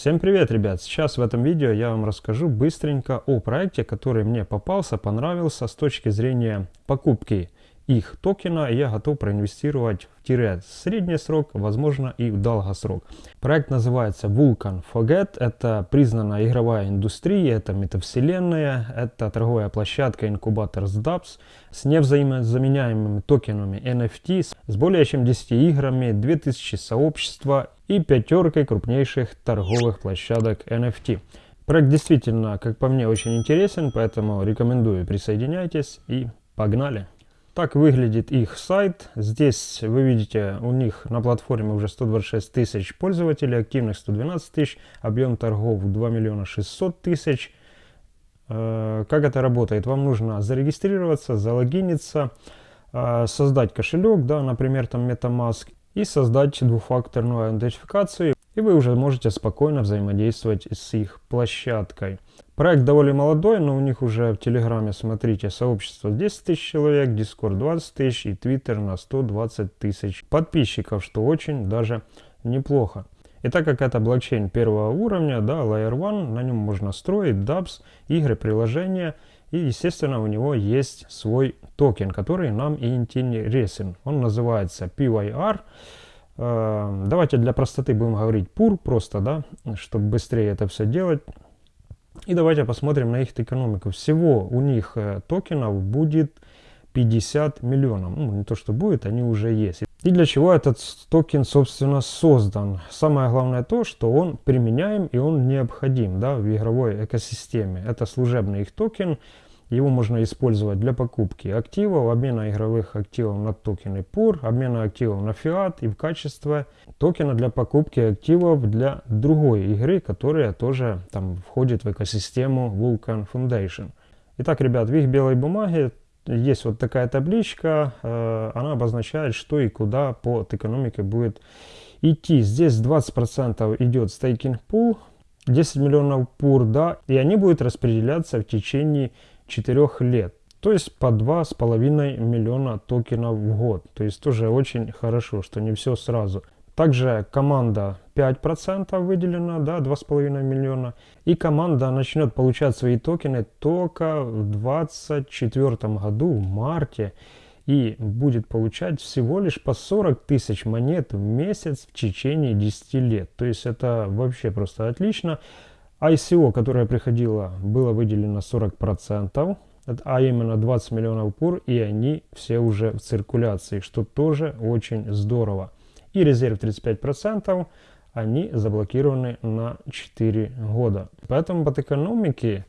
Всем привет, ребят! Сейчас в этом видео я вам расскажу быстренько о проекте, который мне попался, понравился с точки зрения покупки их токена. Я готов проинвестировать в тире средний срок, возможно и в долгосрок. Проект называется Vulcan Forget. Это признанная игровая индустрия, это метавселенная, это торговая площадка инкубатор SDAPS с невзаимозаменяемыми токенами NFT, с более чем 10 играми, 2000 сообщества и пятеркой крупнейших торговых площадок NFT. Проект действительно, как по мне, очень интересен, поэтому рекомендую присоединяйтесь и погнали! Так выглядит их сайт. Здесь вы видите, у них на платформе уже 126 тысяч пользователей, активных 112 тысяч, объем торгов 2 миллиона 600 тысяч. Э, как это работает? Вам нужно зарегистрироваться, залогиниться, э, создать кошелек, да, например, там MetaMask, и создать двухфакторную идентификацию, и вы уже можете спокойно взаимодействовать с их площадкой. Проект довольно молодой, но у них уже в Телеграме, смотрите, сообщество 10 тысяч человек, Дискорд 20 тысяч и Твиттер на 120 тысяч подписчиков, что очень даже неплохо. И так как это блокчейн первого уровня, да, Layer 1, на нем можно строить dApps, игры, приложения, и, естественно, у него есть свой токен, который нам и интересен. Он называется PYR. Э, давайте для простоты будем говорить PUR просто, да, чтобы быстрее это все делать. И давайте посмотрим на их экономику. Всего у них э, токенов будет 50 миллионов. Ну, не то, что будет, они уже есть. И для чего этот токен, собственно, создан? Самое главное то, что он применяем и он необходим да, в игровой экосистеме. Это служебный их токен. Его можно использовать для покупки активов, обмена игровых активов на токены PUR, обмена активов на фиат и в качестве токена для покупки активов для другой игры, которая тоже там входит в экосистему Vulcan Foundation. Итак, ребят, в их белой бумаге есть вот такая табличка, э, она обозначает, что и куда по экономике будет идти. Здесь 20% идет стейкинг пул, 10 миллионов пур, да, и они будут распределяться в течение 4 лет. То есть по 2,5 миллиона токенов в год. То есть тоже очень хорошо, что не все сразу. Также команда 5% выделена, да, 2,5 миллиона. И команда начнет получать свои токены только в 2024 году, в марте. И будет получать всего лишь по 40 тысяч монет в месяц в течение 10 лет. То есть это вообще просто отлично. ICO, которое приходило, было выделено 40%, а именно 20 миллионов пур, и они все уже в циркуляции, что тоже очень здорово и резерв 35%, они заблокированы на 4 года. Поэтому под экономики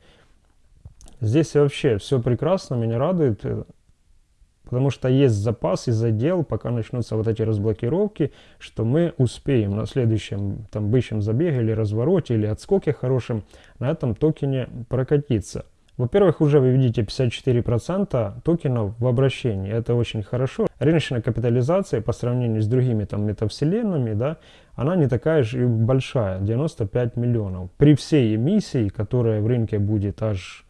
здесь вообще все прекрасно, меня радует, э, потому что есть запас и задел, пока начнутся вот эти разблокировки, что мы успеем на следующем там бычьем забеге или развороте или отскоке хорошем на этом токене прокатиться. Во-первых, уже вы видите 54% токенов в обращении. Это очень хорошо. Рыночная капитализация по сравнению с другими там метавселенными, да, она не такая же большая, 95 миллионов. При всей эмиссии, которая в рынке будет аж,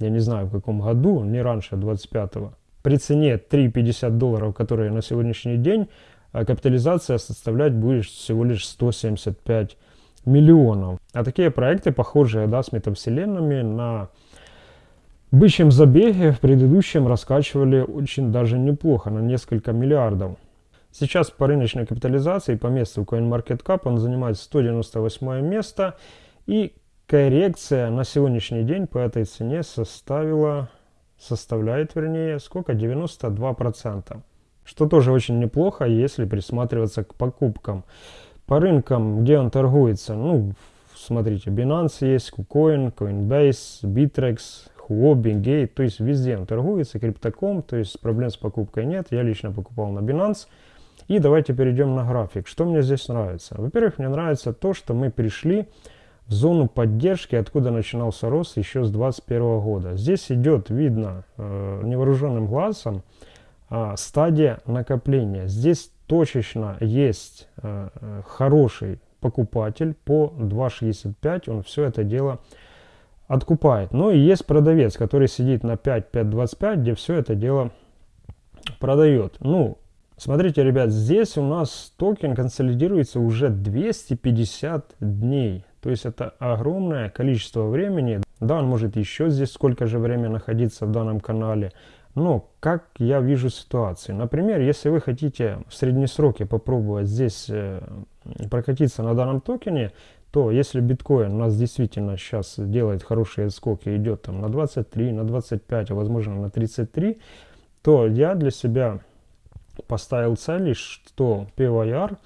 я не знаю в каком году, не раньше 25-го, при цене 3,50 долларов, которая на сегодняшний день, а капитализация составлять будет всего лишь 175 миллионов. А такие проекты, похожие да, с метавселенными на бычьем забеге в предыдущем раскачивали очень даже неплохо, на несколько миллиардов. Сейчас по рыночной капитализации, по месту CoinMarketCap он занимает 198 место. И коррекция на сегодняшний день по этой цене составила, составляет, вернее, сколько? 92%. Что тоже очень неплохо, если присматриваться к покупкам. По рынкам, где он торгуется, ну, смотрите, Binance есть, KuCoin, Coinbase, Bittrex, Huobi, то есть везде он торгуется, Crypto.com, то есть проблем с покупкой нет. Я лично покупал на Binance. И давайте перейдем на график. Что мне здесь нравится? Во-первых, мне нравится то, что мы пришли в зону поддержки, откуда начинался рост еще с 2021 года. Здесь идет, видно э, невооруженным глазом, э, стадия накопления. Здесь точечно есть э, э хороший покупатель по 2.65, он все это дело откупает. Но и есть продавец, который сидит на 5.525, где все это дело продает. Ну, смотрите, ребят, здесь у нас токен консолидируется уже 250 дней. То есть это огромное количество времени. Да, он может еще здесь сколько же времени находиться в данном канале. Но как я вижу ситуацию? Например, если вы хотите в средние сроки попробовать здесь э, прокатиться на данном токене, то если биткоин у нас действительно сейчас делает хорошие отскоки, идет там на 23, на 25, а возможно на 33, то я для себя поставил цель, что PYR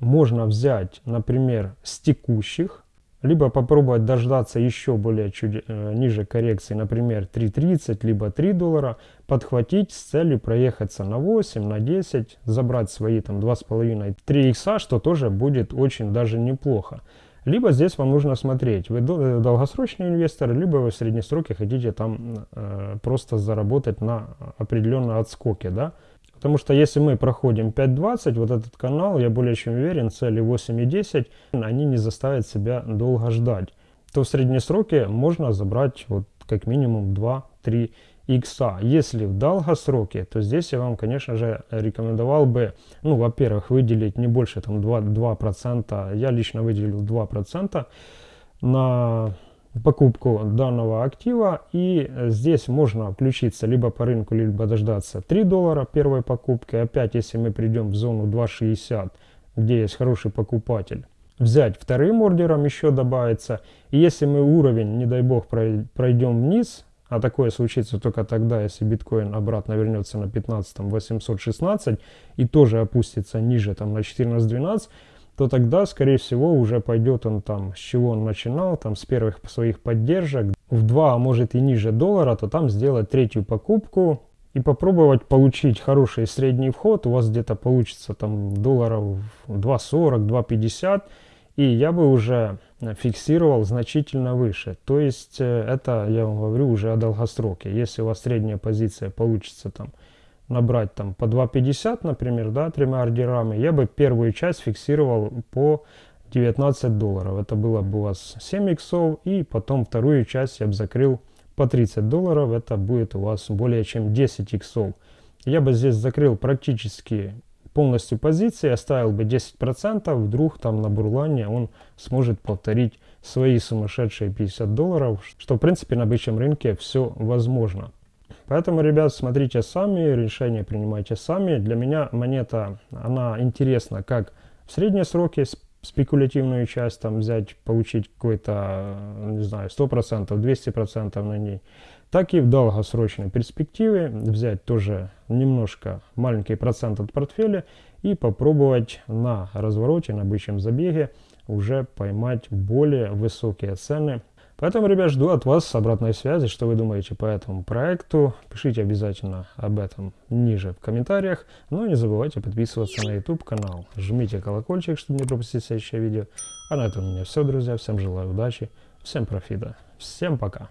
можно взять, например, с текущих, либо попробовать дождаться еще более чуть э, ниже коррекции, например, 3.30, либо 3 доллара, подхватить с целью проехаться на 8, на 10, забрать свои там 2,5-3 икса, что тоже будет очень даже неплохо. Либо здесь вам нужно смотреть, вы э, долгосрочный инвестор, либо вы в среднесроке хотите там э, просто заработать на определенном отскоке, да. Потому что если мы проходим 5.20, вот этот канал, я более чем уверен, цели 8 и 10, они не заставят себя долго ждать. То в среднесроке можно забрать вот как минимум 2-3 икса. Если в долгосроке, то здесь я вам, конечно же, рекомендовал бы, ну, во-первых, выделить не больше там 2%, 2%. я лично выделил 2% на покупку данного актива и здесь можно включиться либо по рынку либо дождаться 3 доллара первой покупки опять если мы придем в зону 2.60 где есть хороший покупатель взять вторым ордером еще добавится и если мы уровень не дай бог пройдем вниз а такое случится только тогда, если биткоин обратно вернется на 15 816 и тоже опустится ниже там на 14-12, то тогда, скорее всего, уже пойдет он там, с чего он начинал, там с первых своих поддержек, в 2, а может и ниже доллара, то там сделать третью покупку и попробовать получить хороший средний вход. У вас где-то получится там долларов 2.40, 2.50, и я бы уже фиксировал значительно выше. То есть э, это, я вам говорю, уже о долгосроке. Если у вас средняя позиция получится там набрать там по 2.50, например, да, тремя ордерами, я бы первую часть фиксировал по 19 долларов. Это было бы у вас 7 иксов, и потом вторую часть я бы закрыл по 30 долларов. Это будет у вас более чем 10 иксов. Я бы здесь закрыл практически полностью позиции, оставил бы 10%, вдруг там на бурлане он сможет повторить свои сумасшедшие 50 долларов, что в принципе на бычьем рынке все возможно. Поэтому, ребят, смотрите сами, решение принимайте сами. Для меня монета, она интересна как в средние сроки, спекулятивную часть там взять, получить какой-то, не знаю, 100%, 200% на ней, так и в долгосрочной перспективе взять тоже немножко маленький процент от портфеля и попробовать на развороте, на бычьем забеге уже поймать более высокие цены Поэтому, ребят, жду от вас обратной связи, что вы думаете по этому проекту. Пишите обязательно об этом ниже в комментариях. Ну и не забывайте подписываться на YouTube канал. Жмите колокольчик, чтобы не пропустить следующее видео. А на этом у меня все, друзья. Всем желаю удачи, всем профита. Всем пока.